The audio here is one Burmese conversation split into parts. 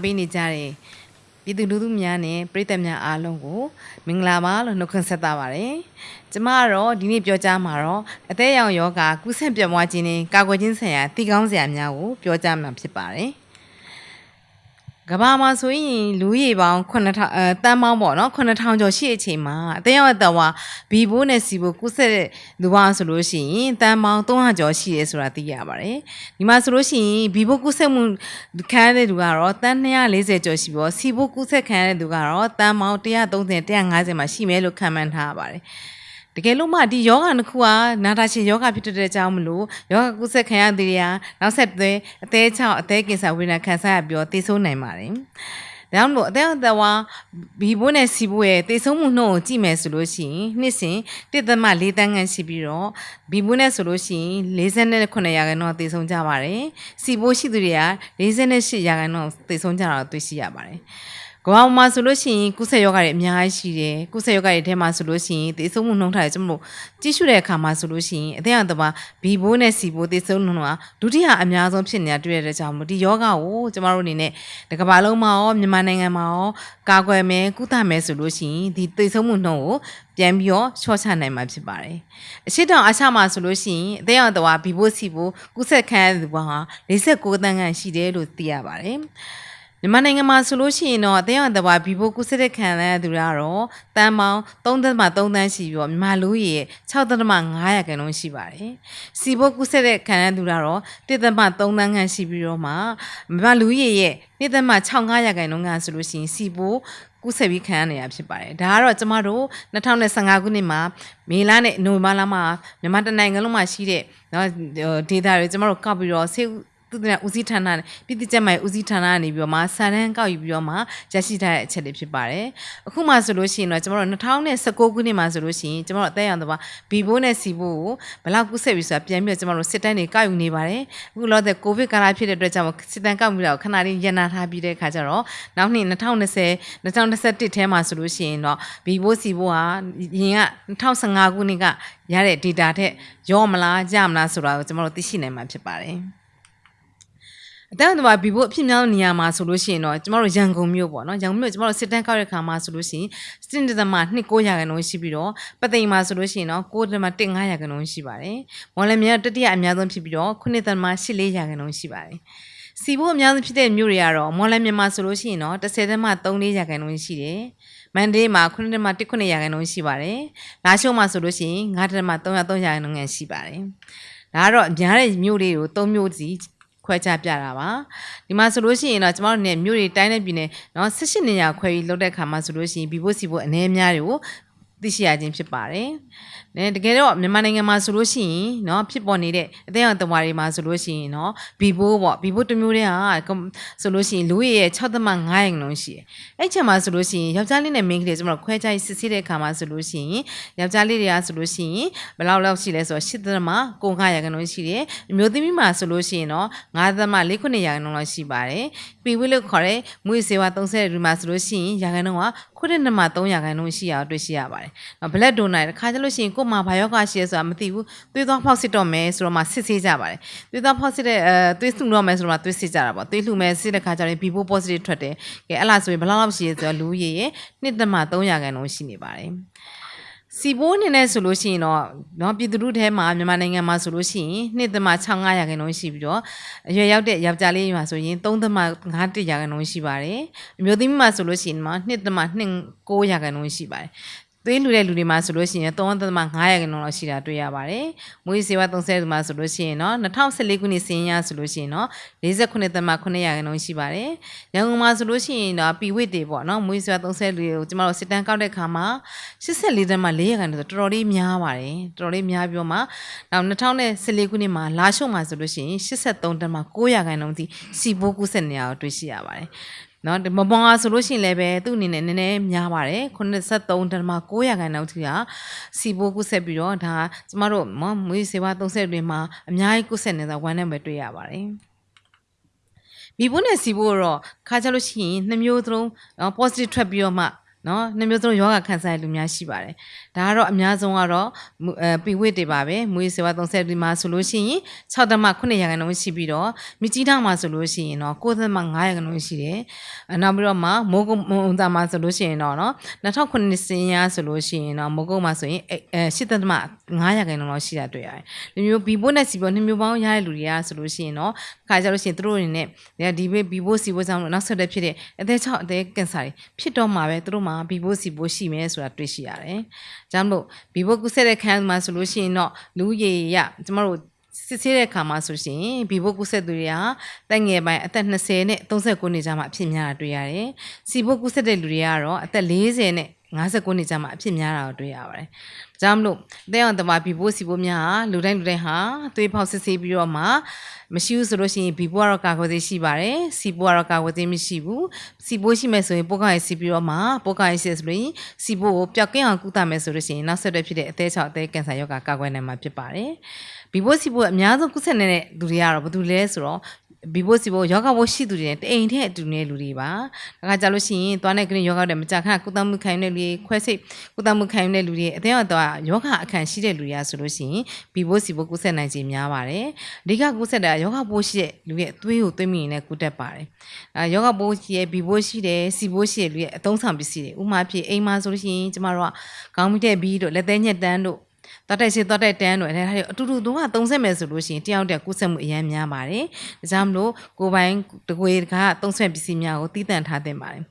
အားပေးနေကြတဲ့ပြည်သူလူထုများနဲ့ပြည်သက်များအားလုံးကိုမင်္ဂလာပါလို့နှုတ်ခွန်းဆက်တာပါတယ်။ကျမကတော့ဒီနေ့ပြောကြားမှာတော့အသက်အရောင်ယောဂကုသပြတ်မွားခြင်းနဲ့ကာကွယ်ခြင်းဆိုင်ရာတည်ကောင်းစရာများကိုပြောကြားမှာဖြစ်ပါတယ်။ ကဘာမှာဆိုရင်လူရေပေါင်း9000အဲတန်းပေါင်းပေါ့နော်9000ကျော်ရှိတဲ့အချိန်မှာအသက်ရောက်တဲ့ဝါဘီဘိုးနဲ့စီဘိုကုဆက်တဲ့လူပါဆိုလို့ရှိရင်တန်းပေါင်း300ကျော်ရှိရဲဆိုတာသိရပါတယ်ဒီမှာဆိုလို့ရှိရင်ဘီဘိုကုဆက်မှုခံရတဲ့လူကတော့တန်း240ကျော်ရှိပြီးစီဘိုကုဆက်ခံရတဲ့လူကတော့တန်းပေါင်း130 150မှာရှိမယ်လို့ခန့်မှန်းထားပါတယ်တ ကယ်လို့မှဒီယောဂနှစ်ခုကနာတာရှင်ယောဂဖြစ်တဲ့အကြောင်းမလို့ယောဂကုသခံရတဲ့တွေကနောက်ဆက်တွဲအသေးချောင်းအသေးကင်ဆာဝေဒနာခံစားရပြီးတော့တည်ဆိုးနိုင်ပါတယ်။ဒါကြောင့်မို့အသက်အသက်ဝါဘီဘိုးနဲ့စီဘိုးရဲ့တည်ဆုံးမှုနှုန်းကိုကြည့်မယ်ဆိုလို့ရှိရင်နှစ်စဉ်တစ်သက်မှ၄တန်းခန့်ရှိပြီးတော့ဘီဘိုးနဲ့ဆိုလို့ရှိရင်48ရာခိုင်နှုန်းတည်ဆုံးကြပါတယ်။စီဘိုးရှိသူတွေက48ရာခိုင်နှုန်းတည်ဆုံးကြတာတွေ့ရှိရပါတယ်။ ကမ္ဘာမှာဆိုလို့ရှိရင်ကုသယောဂတွေအများကြီးရှိတယ်ကုသယောဂတွေထဲမှာဆိုလို့ရှိရင်သေဆုံးမှုနှုန်းထားတွေကျွန်တော်တို့ကြည့်ရှုတဲ့အခါမှာဆိုလို့ရှိရင်အသက်အတဘာဘီဘိုးနဲ့စီဘိုးသေဆုံးနှုန်းကဒုတိယအများဆုံးဖြစ်နေတာတွေ့ရတဲ့ကြောင့်မို့ဒီယောဂကိုကျွန်တော်တို့အနေနဲ့ဒီကမ္ဘာလုံးမှာရောမြန်မာနိုင်ငံမှာရောကာကွယ်မယ်ကုသမယ်ဆိုလို့ရှိရင်ဒီသေဆုံးမှုနှုန်းကိုပြန်ပြီးတော့ချော့ချနိုင်မှာဖြစ်ပါတယ်အရှိတောင်အချမှာဆိုလို့ရှိရင်အသက်အတဘာဘီဘိုးစီဘိုးကုသခံရသူဟာ46တန်းခန့်ရှိတယ်လို့သိရပါတယ် မြန်မာနိုင်ငံမှာဆိုလို့ရှိရင်တော့အသင်းအသဘာဘီဘိုကုစစ်တဲ့ခံရတဲ့သူကတော့တန်ပေါင်း3.3တန်းရှိပြီးတော့မြန်မာလူကြီး6.500ခန့်လုံးရှိပါတယ်။စီဘိုကုစစ်တဲ့ခံရတဲ့သူကတော့1.3တန်းခန့်ရှိပြီးတော့မှမြန်မာလူကြီးရဲ့1.65ရာခိုင်နှုန်းကဆိုလို့ရှိရင်စီဘိုကူးဆက်ပြီးခံရနေတာဖြစ်ပါတယ်ဒါကတော့ကျမတို့2015ခုနှစ်မှာမေလနဲ့နိုဝင်ဘာလမှာမြန်မာတနိုင်ငံလုံးမှာရှိတဲ့နော်ဒေတာတွေကျမတို့ကောက်ပြီးတော့ဆေး သူတဦးစီးဌာနပြည်သူ့ကျန်းမာရေးဦးစီးဌာနကနေပြီးတော့မှစာတန်းကောက်ယူပြီးတော့မှရရှိထားတဲ့အချက်တွေဖြစ်ပါတယ်။အခုမှဆိုလို့ရှိရင်တော့ကျွန်တော်တို့2019ခုနှစ်မှာဆိုလို့ရှိရင်ကျွန်တော်တို့အသက်အရွယ်တော့ဘီဘိုးနဲ့စီဘိုးကိုဘယ်လောက်ကူးဆက်ပြီဆိုတာပြန်ပြီးတော့ကျွန်တော်တို့စစ်တမ်းတွေကောက်ယူနေပါတယ်။အခုလောတဲ့ကိုဗစ်ကာလဖြစ်တဲ့အတွက်ကြောင့်စစ်တမ်းကောက်ပြီးတော့ခဏလေးရန်နာထားပြီးတဲ့အခါကျတော့နောက်နှစ်2020 2021ထဲမှာဆိုလို့ရှိရင်တော့ဘီဘိုးစီဘိုးဟာရင်က2015ခုနှစ်ကရတဲ့ data ထက်ရောမလားကြမလားဆိုတာကိုကျွန်တော်တို့သိရှိနိုင်မှာဖြစ်ပါတယ်။ အတန်းတဘာဘီဘိုအဖြစ်များနေရာမှာဆိုလို့ရှိရင်တော့ကျမတို့ရန်ကုန်မြို့ပေါ့နော်ရန်ကုန်မြို့ကျမတို့စစ်တမ်းကောက်တဲ့ခါမှာဆိုလို့ရှိရင်စတင်တသမ29ရာခိုင်နှုန်းရှိပြီးတော့ပသိမ်မှာဆိုလို့ရှိရင်တော့9တသမ15ရာခိုင်နှုန်းရှိပါတယ်မော်လမြိုင်တတိယအများဆုံးဖြစ်ပြီးတော့9တသမ14ရာခိုင်နှုန်းရှိပါတယ်စီဘိုအများဆုံးဖြစ်တဲ့မြို့တွေကတော့မော်လမြန်မာဆိုလို့ရှိရင်တော့10တမ3ရာခိုင်နှုန်းရှိတယ်မန်ဒေးမှာ9တမ19ရာခိုင်နှုန်းရှိပါတယ်လာရှုံးမှာဆိုလို့ရှိရင်9တမ303ရာခိုင်နှုန်းရှိပါတယ်ဒါကတော့အများတဲ့မြို့တွေကို၃မြို့စီ ခွဲခြားပြတာပါဒီမှာဆိုလို့ရှိရင်တော့ကျမတို့ねမြို့တွေတိုင်းနဲ့ပြည်နယ်เนาะ18နေရာခွဲပြီးလုပ်တဲ့ခါမှာဆိုလို့ရှိရင်ဘီဘိုစီဘိုအနေအများတွေကို သိရှိရခြင်းဖြစ်ပါတယ်။နဲတကယ်တော့မြန်မာနိုင်ငံမှာဆိုလို့ရှိရင်เนาะဖြစ်ပေါ်နေတဲ့အသေးအတဝါတွေမှာဆိုလို့ရှိရင်เนาะဘီဘိုးပေါ့ဘီဘိုးတစ်မျိုးတည်းဟာဆိုလို့ရှိရင်လူရရဲ့6.5ရာခိုင်နှုန်းရှိတယ်။အဲ့ချက်မှာဆိုလို့ရှိရင်ယောက်ျားလေးနဲ့မိန်းကလေးကျွန်တော်ခွဲခြားစစ်ဆေးတဲ့အခါမှာဆိုလို့ရှိရင်ယောက်ျားလေးတွေကဆိုလို့ရှိရင်ဘယ်လောက်လောက်ရှိလဲဆိုတော့8.9ရာခိုင်နှုန်းရှိတယ်။အမျိုးသမီးမှာဆိုလို့ရှိရင်တော့9.49ရာခိုင်နှုန်းလောက်ရှိပါတယ်။ပြီးဝိလို့ခေါ်တဲ့မွေးစေဝါ30ဒီမှာဆိုလို့ရှိရင်ရာခိုင်နှုန်းက ခုနှစ်နှစ်မှာ3ရာခိုင်နှုန်းရှိအောင်တွေ့ရှိရပါတယ်။ blood donor တခါကျလို့ရှိရင်ကို့မှာဘာယောဂရှိရဲဆိုတာမသိဘူးသွေးသွားဖောက်စစ်တော့မယ်ဆိုတော့မှစစ်ဆေးကြပါတယ်သွေးသွားဖောက်စစ်တဲ့အဲသွေးလှူတော့မယ်ဆိုတော့မှသွေးစစ်ကြတာပေါ့သွေးလှူမယ်စစ်တဲ့ခါကျရင် BBO positive ထွက်တယ်ကဲအဲ့လားဆိုရင်ဘယ်လောက်လောက်ရှိရဲဆိုတော့လူရည်ရဲ့1.3ရာခိုင်နှုန်းရှိနေပါတယ် စီဘိုးအနေနဲ့ဆိုလို့ရှိရင်တော့เนาะပြည်သူတို့ထဲမှာမြန်မာနိုင်ငံမှာဆိုလို့ရှိရင်2.65ရာခိုင်နှုန်းရှိပြီးတော့အရွယ်ရောက်တဲ့ယောက်ျားလေးမှာဆိုရင်3.51ရာခိုင်နှုန်းရှိပါတယ်အမျိုးသမီးမှာဆိုလို့ရှိရင်မှ2.29ရာခိုင်နှုန်းရှိပါတယ် သွေးလူတဲ့လူတွေမှာဆိုလို့ရှိရင်3.5ရာခိုင်နှုန်းလောက်ရှိတာတွေ့ရပါတယ်။မွေးစေဝါ30မှာဆိုလို့ရှိရင်တော့2014ခုနှစ်စီးရင်ရဆိုလို့ရှိရင်တော့49.9ရာခိုင်နှုန်းရှိပါတယ်။ရန်ကုန်မှာဆိုလို့ရှိရင်တော့ပီဝစ်တွေပေါ့နော်မွေးစေဝါ30လူတွေကိုကျမတို့စစ်တမ်းကောက်တဲ့ခါမှာ84.4ရာခိုင်နှုန်းဆိုတော်တော်လေးများပါတယ်။တော်တော်လေးများပြီးတော့မှနောက်2014ခုနှစ်မှာလာရှုံမှာဆိုလို့ရှိရင်83.9ရာခိုင်နှုန်းထိစီဘိုးကူးဆက်နေရတွေ့ရှိရပါတယ်။ နော်မပွန်အားဆိုလို့ရှိရင်လည်းပဲသူ့အနေနဲ့နည်းနည်းများပါတယ်83.9ရာခိုင်နှုန်းထိကစီဘိုးကုဆက်ပြီးတော့ဒါကျမတို့မမွေးစေဝါ30တွင်မှာအများကြီးကုဆက်နေတာဝမ်းနဲ့ပဲတွေ့ရပါတယ်ဘီဘိုးနဲ့စီဘိုးတော့ခါကြလို့ရှိရင်နှစ်မျိုးသလုံး positive ထွက်ပြီးတော့မှ နော်နှစ်မျိုးစလုံးယောဂခံစားရလူများရှိပါတယ်ဒါကတော့အများဆုံးကတော့မူအဲပီဝစ်တွေပါပဲမွေးစေဝါ30ဒီမှာဆိုလို့ရှိရင်6သမ9ရာခိုင်နှုန်းရှိပြီးတော့မြကြီးထောင်မှာဆိုလို့ရှိရင်တော့9သမ9ရာခိုင်နှုန်းရှိတယ်အနောက်ပြီးတော့မှမိုးကုတ်မုံသားမှာဆိုလို့ရှိရင်တော့နော်2009စင်ရဆိုလို့ရှိရင်တော့မိုးကုတ်မှာဆိုရင်အဲ8သမ9ရာခိုင်နှုန်းလောက်ရှိတာတွေ့ရတယ်ဒီမျိုးဘီဘိုနဲ့စီဘိုနှစ်မျိုးပေါင်းရတဲ့လူတွေကဆိုလို့ရှိရင်တော့ခါကြလို့ရှိရင်သူတို့အနေနဲ့ဒီဘေးဘီဘိုစီဘိုကြောင့်နောက်ဆက်တဲ့ဖြစ်တဲ့အသေး6အသေးကင်ဆာတွေဖြစ်တော့မှာပဲသူတို့မှာဘီဘိုစီဘိုရှိမယ်ဆိုတာတွေ့ရှိရတယ်။ကြောင့်မလို့ဘီဘိုကုဆက်တဲ့ခန်းမှာဆိုလို့ရှိရင်တော့လူရေရကျမတို့စစ်ဆေးတဲ့အခါမှာဆိုရှင်ဘီဘိုကုဆက်သူတွေကတက်ငယ်ပိုင်းအသက်20နဲ့39နှစ်ကြားမှာအဖြစ်များတာတွေ့ရတယ်။စီဘိုကုဆက်တဲ့လူတွေကတော့အသက်40နဲ့ 59နှစ်ကြာမှအဖြစ်များတာကိုတွေ့ရပါတယ်။ဒါကြောင့်မလို့အသေးအောင်တမဘီဘိုးစီဘိုးများဟာလူတိုင်းလူတိုင်းဟာသွေးပေါက်စစ်ဆေးပြီးတော့မှမရှိဘူးဆိုလို့ရှိရင်ဘီဘိုးကတော့ကာကွယ်သေးရှိပါတယ်။စီဘိုးကတော့ကာကွယ်သေးမရှိဘူး။စီဘိုးရှိမယ်ဆိုရင်ပိုးကောင်းရေးစီပြီးတော့မှပိုးကောင်းရေးစီဆိုလို့စီဘိုးကိုပျောက်ကင်းအောင်ကုသမယ်ဆိုလို့ရှိရင်နောက်ဆက်တွဲဖြစ်တဲ့အသေးချောက်အသေးကင်ဆာရောဂါကာကွယ်နိုင်မှာဖြစ်ပါတယ်။ဘီဘိုးစီဘိုးအများဆုံးကုသနေတဲ့လူတွေကတော့ဘာလို့လဲဆိုတော့ ဘီဘိုစီဘိုယောဂဘိုရှိသူတွေနဲ့တအိမ်ထဲအတူနေလူတွေပါဒါကကြလို့ရှိရင်သွားတဲ့ကလေးယောဂတဲ့မကြခဏကုသမှုခံတဲ့လူတွေခွဲစိတ်ကုသမှုခံတဲ့လူတွေအသေးတော့ယောဂအခန့်ရှိတဲ့လူတွေကဆိုလို့ရှိရင်ဘီဘိုစီဘိုကုဆက်နိုင်ခြင်းများပါတယ်အဓိကကုဆက်တာယောဂဘိုရှိတဲ့လူရဲ့အသွေးကိုသွေးမိရင်လည်းကုတတ်ပါတယ်အဲယောဂဘိုရှိရဲ့ဘီဘိုရှိတယ်စီဘိုရှိတဲ့လူရဲ့အသုံးဆောင်ပစ္စည်းတွေဥမာဖြစ်အိမ်မှာဆိုလို့ရှိရင်ကျမတို့ကခေါင်းမိတဲ့ဘီတို့လက်သေးညက်တန်းတို့ သွားတိုက်စီသွားတိုက်တန်းတို့အဲဒါတွေအတူတူတော့30မယ်ဆိုလို့ရှိရင်တယောက်တည်းကုဆက်မှုအများများပါတယ်ဒါကြောင့်မလို့ကိုယ်ပိုင်တကွေကသုံးဆွဲပစ္စည်းများကိုတည်တံ့ထားသင့်ပါတယ်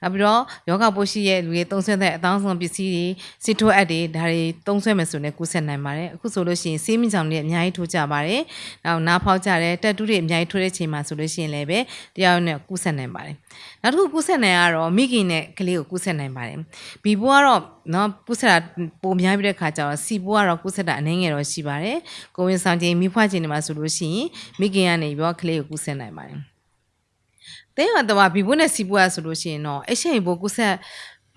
နောက်ပြီးတော့ယောဂပိုးရှိရဲ့လူတွေသုံးဆွဲတဲ့အတောင်းဆုံးပစ္စည်းတွေစီထိုးအပ်တွေဒါတွေသုံးဆွဲမယ်ဆိုရင်ကုဆက်နိုင်ပါတယ်အခုဆိုလို့ရှိရင်ဆေးမြင့်ဆောင်တွေအများကြီးထိုးကြပါတယ်နောက်နားဖောက်ကြတယ်တက်တူးတွေအများကြီးထိုးတဲ့ချိန်မှာဆိုလို့ရှိရင်လည်းပဲတယောက်နဲ့ကုဆက်နိုင်ပါတယ်နောက်တစ်ခုကုဆက်နိုင်ကတော့မိခင်နဲ့ကလေးကိုကုဆက်နိုင်ပါတယ်ဘီဘိုးကတော့နော်ကုဆက်တာပိုများပြီးတဲ့ခါကျတော့စီဘိုးကတော့ကုဆက်တာအနှင်းငယ်တော့ရှိပါတယ်ကိုဝင်ဆောင်ချိန်မိဖွားချိန်တွေမှာဆိုလို့ရှိရင်မိခင်ကနေပြီးတော့ကလေးကိုကုဆက်နိုင်ပါတယ်တဲရတော့ဘီဘိုးနဲ့စီဘိုးကဆိုလို့ရှိရင်တော့အချိန်ဘိုးကုဆက်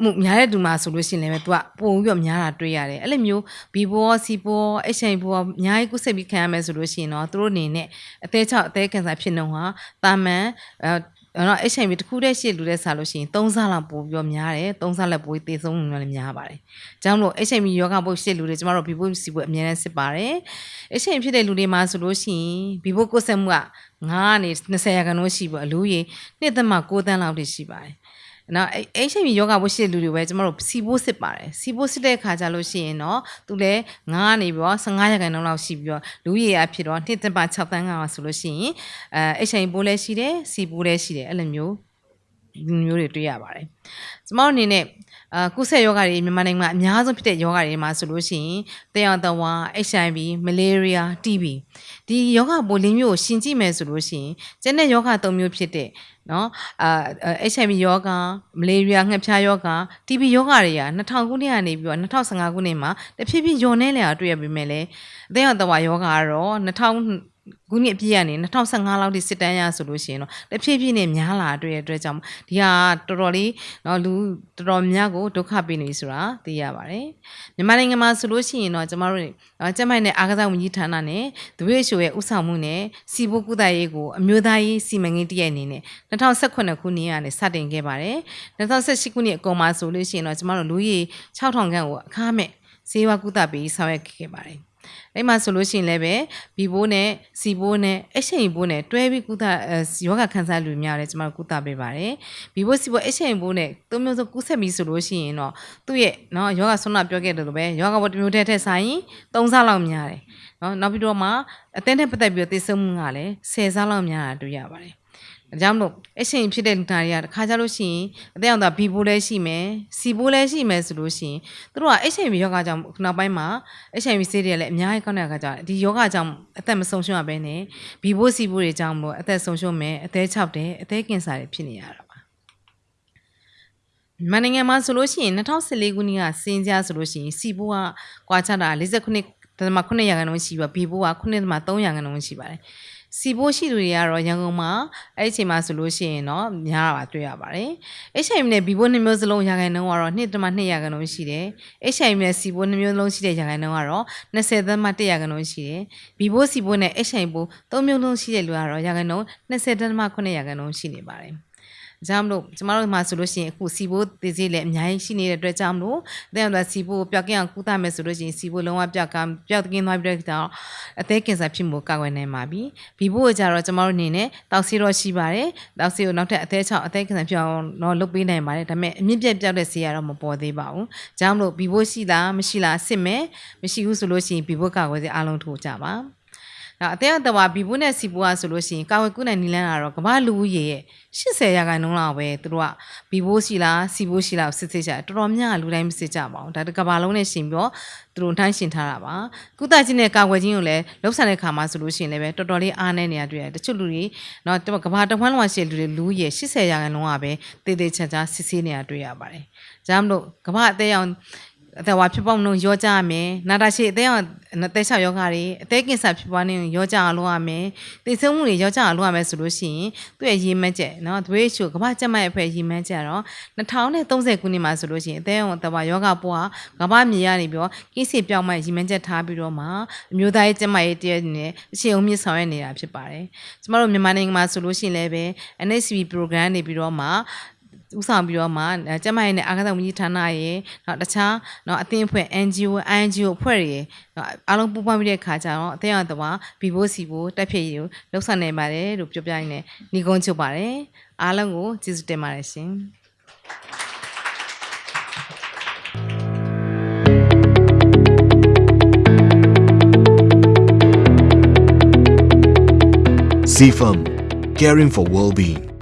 မှုများတဲ့သူမှာဆိုလို့ရှိရင်လည်းသူကပုံပြီးတော့များတာတွေ့ရတယ်အဲ့လိုမျိုးဘီဘောစီဘောအချိန်ဘောအများကြီးကုဆက်ပြီးခံရမယ်ဆိုလို့ရှိရင်တော့သူတို့အနေနဲ့အသေးချောက်အသေးကန်စာဖြစ်နေဟာတာမန် အဲ့တော့ HIV တခုတည်းရှိလူတဲ့ဆာလို့ရှိရင်3ဆလောက်ပိုပြီးတော့များတယ်3ဆလောက်ပိုပြီးသေဆုံးမှုလည်းများပါတယ်။ကြောင့်လို့ HIV ယောဂဘုတ်ရှိလူတွေကျမတို့ဘီဘိုစီဘုတ်အများနဲ့စစ်ပါတယ်။ HIV ဖြစ်တဲ့လူတွေမှာဆိုလို့ရှိရင်ဘီဘိုကိုဆက်မှုက9ကနေ20ရာခိုင်နှုန်းရှိပေါ့အလူကြီး2သက်မှ9တန်းလောက်ထိရှိပါတယ်။ နော် HIV ယောဂဝရှိတဲ့လူတွေပဲကျမတို့စီဘိုးစစ်ပါတယ်စီဘိုးစစ်တဲ့အခါကျလို့ရှိရင်တော့သူလည်း9ကနေပြီးတော့15ရာခိုင်နှုန်းလောက်ရှိပြီးတော့လူရည်အဖြစ်တော့2တပတ်6တန်းကဆိုလို့ရှိရင်အဲ HIV ဘိုးလည်းရှိတယ်စီဘိုးလည်းရှိတယ်အဲ့လိုမျိုးမျိုးတွေတွေ့ရပါတယ်ကျမတို့အနေနဲ့ အာကုဆက်ယောဂတွေမြန်မာနိုင်ငံမှာအများဆုံးဖြစ်တဲ့ယောဂတွေမှာဆိုလို့ရှိရင်တယောက်တဝါ HIV မလေးရီးယား TB ဒီယောဂပိုးလေးမျိုးကိုရှင်ကြည့်မယ်ဆိုလို့ရှိရင်ကျန်တဲ့ယောဂ၃မျိုးဖြစ်တဲ့နော်အာ HIV ယောဂမလေးရီးယားငှက်ဖျားယောဂ TB ယောဂတွေက2000ခုနှစ်ကနေပြီးတော့2015ခုနှစ်မှာတဖြည်းဖြည်းညော်နေလာတွေ့ရပေမဲ့လည်းအသက်အတော်ယောဂကတော့2000 ခုနှစ်အပြည့်ကနေ2015လောက်ထိစစ်တမ်းရဆိုလို့ရှိရင်တော့တဖြည်းဖြည်းနဲ့များလာတွေ့ရတဲ့အတွက်ကြောင့်ဒီဟာတော်တော်လေးတော့လူတော်တော်များကိုဒုက္ခပေးနေဆိုတာသိရပါတယ်မြန်မာနိုင်ငံမှာဆိုလို့ရှိရင်တော့ကျမတို့ကျမိုက်နဲ့အားကစားဝန်ကြီးဌာနနဲ့ဒွေရှိုရဲ့ဥဆောင်မှုနဲ့စီဘိုကုသရေးကိုအမျိုးသားရေးစီမံကိန်းတရအနေနဲ့2018ခုနှစ်ကနေစတင်ခဲ့ပါတယ်2018ခုနှစ်အကုန်မှာဆိုလို့ရှိရင်တော့ကျမတို့လူကြီး6000ခန့်ကိုအခမဲ့ဈေးဝါကုသပေးဆောင်ရွက်ခဲ့ပါတယ် အဲ့မှာဆိုလို့ရှိရင်လည်းပဲဘီဘိုးနဲ့စီဘိုးနဲ့အရှိန်ဘိုးနဲ့တွဲပြီးကုသယောဂခန်းစားလူများလည်းကျွန်တော်ကုသပေးပါတယ်ဘီဘိုးစီဘိုးအရှိန်ဘိုးနဲ့သုံးမျိုးစကုဆက်ပြီးဆိုလို့ရှိရင်တော့သူ့ရဲ့နော်ယောဂဆွမ်းနာပြောခဲ့တယ်လို့ပဲယောဂဘောတစ်မျိုးတည်းထက်ဆိုင်၃ဆလောက်များတယ်နော်နောက်ပြီးတော့မှအသင်းနဲ့ပတ်သက်ပြီးတော့သိဆုံးမှုကလည်း၁၀ဆလောက်များတာတွေ့ရပါတယ် ဒါကြောင့်မလို့အရှင်ဖြစ်တဲ့လူနာတွေကတခါကြလို့ရှိရင်အသက်အောင်သာဘီဘိုးလည်းရှိမယ်စီဘိုးလည်းရှိမယ်ဆိုလို့ရှိရင်သူတို့ကအရှင်ယောဂကြောင့်နောက်ပိုင်းမှာအရှင်ဆေးတွေလည်းအများကြီးကောင်းတဲ့အခါကျဒီယောဂကြောင့်အသက်မဆုံးရှုံးရဘဲနဲ့ဘီဘိုးစီဘိုးတွေကြောင့်မို့အသက်ဆုံးရှုံးမယ်အသက်ချောက်တယ်အသက်ကင်ဆာတွေဖြစ်နေရတာပါမန်နိုင်ငံမှာဆိုလို့ရှိရင်2014ခုနှစ်ကစင်ကြဆိုလို့ရှိရင်စီဘိုးကကွာချတာ49.9ရာခိုင်နှုန်းရှိပြီးဘီဘိုးက9.3ရာခိုင်နှုန်းရှိပါတယ် စီဘိုးရှိသူတွေကတော့ရန်ကုန်မှာအဲ့ဒီအချိန်မှာဆိုလို့ရှိရင်တော့များတာတွေ့ရပါတယ်။ HIV နဲ့ဘီဘိုးနှစ်မျိုးစလုံးရာခိုင်နှုန်းကတော့2.2ရာခိုင်နှုန်းရှိတယ်။ HIV နဲ့စီဘိုးနှစ်မျိုးလုံးရှိတဲ့ရာခိုင်နှုန်းကတော့20သန်းမှ1ရာခိုင်နှုန်းရှိတယ်။ဘီဘိုးစီဘိုးနဲ့ HIV သုံးမျိုးလုံးရှိတဲ့လူကတော့ရာခိုင်နှုန်း20သန်းမှ9ရာခိုင်နှုန်းရှိနေပါတယ်။။ ကြောင့်မလို့ကျမတို့မှာဆိုလို့ရှိရင်အခုစီဘိုးတည်စီလည်းအများကြီးရှိနေတဲ့အတွက်ကြောင့်မလို့အသက်အရွယ်စီဘိုးပျောက်ကင်းအောင်ကုသမယ်ဆိုလို့ရှိရင်စီဘိုးလုံးဝပျောက်ကပျောက်ကင်းသွားပြီးတော့အသက်ကင်ဆာဖြစ်မှုကာကွယ်နိုင်ပါပြီ။ဘီဘိုးကကြတော့ကျမတို့အနေနဲ့တောက်စီတော့ရှိပါတယ်။တောက်စီကိုနောက်ထပ်အသက်6အသက်ကင်ဆာဖြစ်အောင်တော့လုပ်ပေးနိုင်ပါတယ်။ဒါပေမဲ့အမြင့်ပြတ်ပြောက်တဲ့ဆေးကတော့မပေါ်သေးပါဘူး။ကြောင့်မလို့ဘီဘိုးရှိလားမရှိလားစစ်မယ်မရှိဘူးဆိုလို့ရှိရင်ဘီဘိုးကာကွယ်ဆေးအားလုံးထိုးကြပါ။ ဒါအသေးအတော်ဘီဘူးနဲ့စီဘူးကဆိုလို့ရှိရင်ကာဝယ်ကုနိုင်နီလန်းကတော့ကမ္ဘာလူဦးရေရဲ့80ရာခိုင်နှုန်းလောက်ပဲသူတို့ကဘီဘိုးရှိလားစီဘိုးရှိလားစစ်စစ်ချာတော်တော်များလူတိုင်းမစစ်ကြပါဘူးဒါတကဘာလုံးနဲ့ရှင်ပြီးတော့သူတို့နှိုင်းရှင်ထားတာပါကုသချင်းနဲ့ကာဝယ်ချင်းကိုလည်းလှုပ်ဆန်တဲ့ခါမှာဆိုလို့ရှိရင်လည်းပဲတော်တော်လေးအားနေနေရတွေ့ရတယ်တချို့လူတွေတော့ကဘာတဝမ်းလုံးရှိလူတွေလူရေ80ရာခိုင်နှုန်းကပဲတေးသေးချာချာစစ်ဆေးနေရတွေ့ရပါတယ်ဒါမှမဟုတ်ကဘာအသေးအောင် အသက်ဝါဖြစ်ပေါက်နှုံရောကြရမယ်နာတာရှိအသက်အောင်အသက်၆ယောဂါတွေအသက်ကင်ဆာဖြစ်ပွားနေရောကြအောင်လုပ်ရမယ်သိဆုံးမှုတွေရောကြအောင်လုပ်ရမယ်ဆိုလို့ရှိရင်သူ့ရဲ့ရည်မှန်းချက်နော်သွေးချိုကမ္ဘာ့ကျန်းမာရေးအဖွဲ့ရည်မှန်းချက်တော့2030ခုနှစ်မှာဆိုလို့ရှိရင်အသက်အောင်တဘာယောဂပွားကမ္ဘာမြေရနေပြီးတော့ကိစ္စပြောင်းမှရည်မှန်းချက်ထားပြီးတော့မှအမျိုးသားရေးကျန်းမာရေးတည်းနဲ့အရှိန်အုံမြင့်ဆောင်ရွက်နေတာဖြစ်ပါတယ်ကျမတို့မြန်မာနိုင်ငံမှာဆိုလို့ရှိရင်လည်းပဲ NHB program နေပြီးတော့မှ ဥဆောင်ပြီးတော့မှကျမရဲ့နဲ့အာကသဝန်ကြီးဌာနရဲ့နောက်တခြားနော်အသင်းအဖွဲ့ NGO INGO အဖွဲ့တွေအားလုံးပူးပေါင်းပြီးတဲ့ခါကျတော့အသင်းအတော်ဘီဘိုးစီဘိုးတက်ဖြစ်ရည်ကိုလှုပ်ဆောင်နေပါတယ်လို့ပြောပြရင်းနဲ့ညီကုန်းချုပ်ပါတယ်အားလုံးကိုကျေးဇူးတင်ပါတယ်ရှင် CFM, caring for well-being.